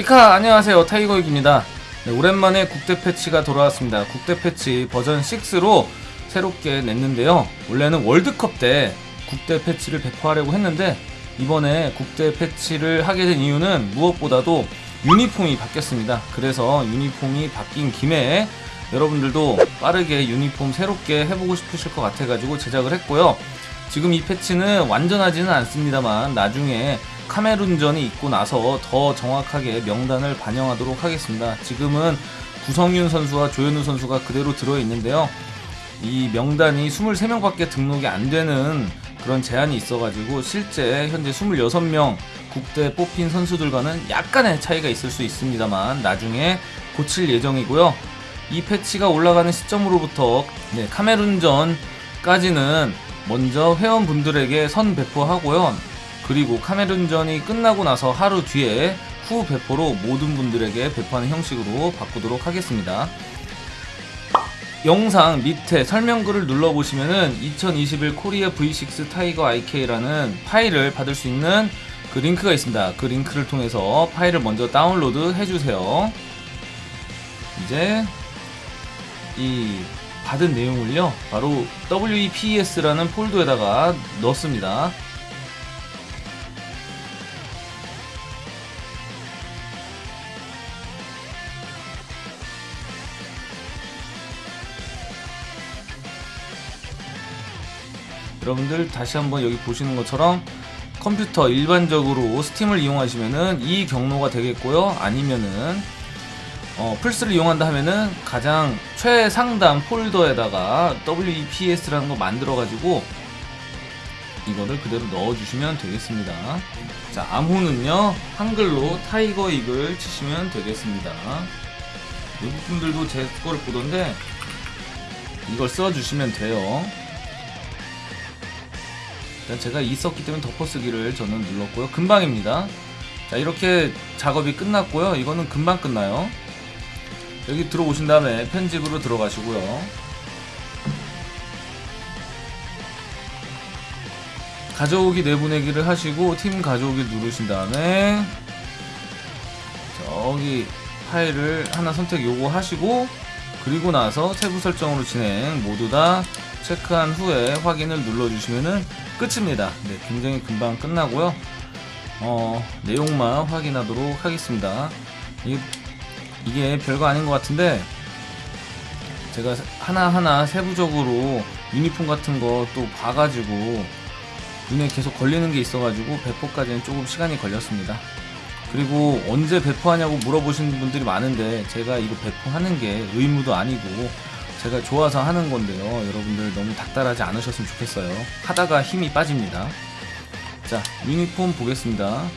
이카 안녕하세요. 타이거익입니다. 네, 오랜만에 국대 패치가 돌아왔습니다. 국대 패치 버전 6로 새롭게 냈는데요. 원래는 월드컵 때 국대 패치를 배포하려고 했는데 이번에 국대 패치를 하게 된 이유는 무엇보다도 유니폼이 바뀌었습니다. 그래서 유니폼이 바뀐 김에 여러분들도 빠르게 유니폼 새롭게 해보고 싶으실 것 같아가지고 제작을 했고요. 지금 이 패치는 완전하지는 않습니다만 나중에 카메룬전이 있고 나서 더 정확하게 명단을 반영하도록 하겠습니다. 지금은 구성윤 선수와 조현우 선수가 그대로 들어있는데요. 이 명단이 23명밖에 등록이 안 되는 그런 제한이 있어가지고 실제 현재 26명 국대 뽑힌 선수들과는 약간의 차이가 있을 수 있습니다만 나중에 고칠 예정이고요. 이 패치가 올라가는 시점으로부터 네, 카메룬전까지는 먼저 회원분들에게 선 배포하고요. 그리고 카메룬전이 끝나고 나서 하루 뒤에 후 배포로 모든 분들에게 배포하는 형식으로 바꾸도록 하겠습니다. 영상 밑에 설명글을 눌러보시면은 2021 코리아 V6 타이거 IK라는 파일을 받을 수 있는 그 링크가 있습니다. 그 링크를 통해서 파일을 먼저 다운로드 해주세요. 이제 이 받은 내용을요, 바로 WEPS라는 폴더에다가 넣습니다. 여러분들 다시 한번 여기 보시는 것처럼 컴퓨터 일반적으로 스팀을 이용하시면은 이 경로가 되겠고요. 아니면은 어, 플스를 이용한다 하면은 가장 최상단 폴더에다가 WEPES라는 거 만들어 가지고 이거를 그대로 넣어 주시면 되겠습니다. 자 암호는요 한글로 타이거익을 치시면 되겠습니다. 외국 분들도 제 거를 보던데 이걸 써 주시면 돼요 제가 있었기 때문에 덮어쓰기를 저는 눌렀고요. 금방입니다. 자 이렇게 작업이 끝났고요. 이거는 금방 끝나요. 여기 들어오신 다음에 편집으로 들어가시고요. 가져오기 내보내기를 하시고 팀 가져오기 누르신 다음에 저기 파일을 하나 선택 요거 하시고 그리고 나서 세부 설정으로 진행 모두 다 체크한 후에 확인을 눌러주시면은 끝입니다. 네, 굉장히 금방 끝나고요. 어, 내용만 확인하도록 하겠습니다. 이, 이게 별거 아닌 것 같은데 제가 하나하나 세부적으로 유니폼 같은 거 또 봐가지고 눈에 계속 걸리는 게 있어가지고 배포까지는 조금 시간이 걸렸습니다. 그리고 언제 배포하냐고 물어보시는 분들이 많은데 제가 이거 배포하는 게 의무도 아니고 제가 좋아서 하는 건데요. 여러분들 너무 닥달하지 않으셨으면 좋겠어요. 하다가 힘이 빠집니다. 자 유니폼 보겠습니다.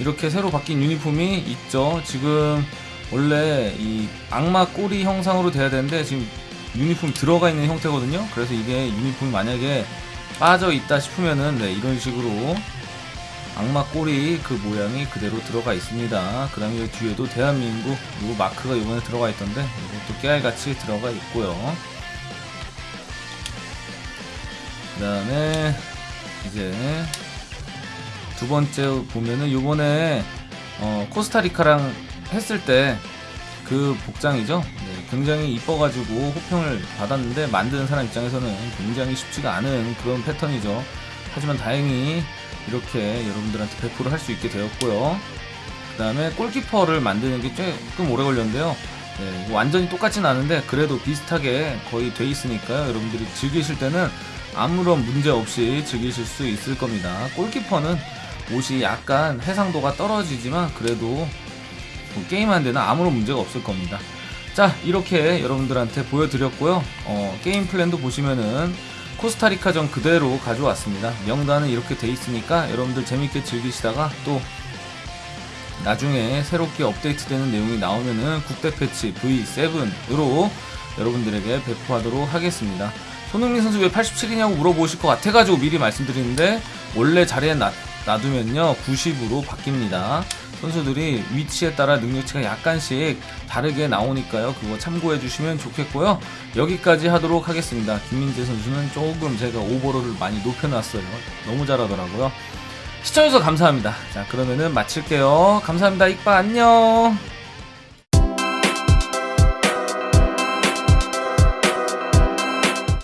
이렇게 새로 바뀐 유니폼이 있죠. 지금 원래 이 악마 꼬리 형상으로 돼야 되는데 지금 유니폼 들어가 있는 형태거든요. 그래서 이게 유니폼이 만약에 빠져 있다 싶으면은 네, 이런 식으로 악마 꼬리 그 모양이 그대로 들어가 있습니다. 그 다음에 뒤에도 대한민국 요 마크가 이번에 들어가 있던데 이것도 깨알같이 들어가 있고요. 그 다음에 이제 두 번째 보면은 요번에 어, 코스타리카랑 했을 때 그 복장이죠. 네, 굉장히 이뻐가지고 호평을 받았는데 만드는 사람 입장에서는 굉장히 쉽지가 않은 그런 패턴이죠. 하지만 다행히 이렇게 여러분들한테 배포를 할 수 있게 되었고요. 그 다음에 골키퍼를 만드는 게 조금 오래 걸렸는데요. 네, 완전히 똑같진 않은데 그래도 비슷하게 거의 돼 있으니까요. 여러분들이 즐기실 때는 아무런 문제 없이 즐기실 수 있을 겁니다. 골키퍼는 옷이 약간 해상도가 떨어지지만 그래도 뭐 게임하는 데는 아무런 문제가 없을 겁니다. 자 이렇게 여러분들한테 보여드렸고요. 어, 게임 플랜도 보시면은 코스타리카전 그대로 가져왔습니다. 명단은 이렇게 돼 있으니까 여러분들 재밌게 즐기시다가 또 나중에 새롭게 업데이트되는 내용이 나오면은 국대 패치 V7으로 여러분들에게 배포하도록 하겠습니다. 손흥민 선수 왜 87이냐고 물어보실 것 같아가지고 미리 말씀드리는데 원래 자리에 놔, 놔두면요 90으로 바뀝니다. 선수들이 위치에 따라 능력치가 약간씩 다르게 나오니까요. 그거 참고해 주시면 좋겠고요. 여기까지 하도록 하겠습니다. 김민재 선수는 조금 제가 오버롤을 많이 높여놨어요. 너무 잘하더라고요. 시청해주셔서 감사합니다. 자, 그러면은 마칠게요. 감사합니다. 익바 안녕.